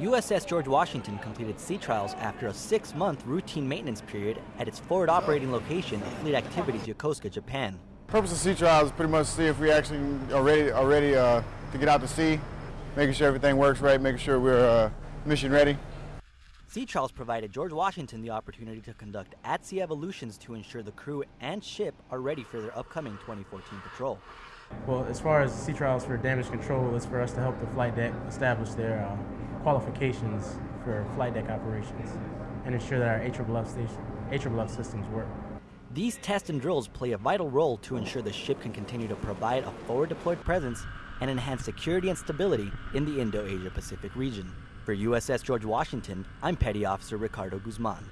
USS George Washington completed sea trials after a six-month routine maintenance period at its forward operating location of Fleet Activities Yokosuka, Japan. purpose of sea trials is pretty much to see if we actually are ready, are ready uh, to get out to sea, making sure everything works right, making sure we're uh, mission ready. Sea trials provided George Washington the opportunity to conduct at-sea evolutions to ensure the crew and ship are ready for their upcoming 2014 patrol. Well, as far as sea trials for damage control, it's for us to help the flight deck establish their uh, qualifications for flight deck operations and ensure that our AFFF, station, AFFF systems work. These tests and drills play a vital role to ensure the ship can continue to provide a forward deployed presence and enhance security and stability in the Indo-Asia Pacific region. For USS George Washington, I'm Petty Officer Ricardo Guzman.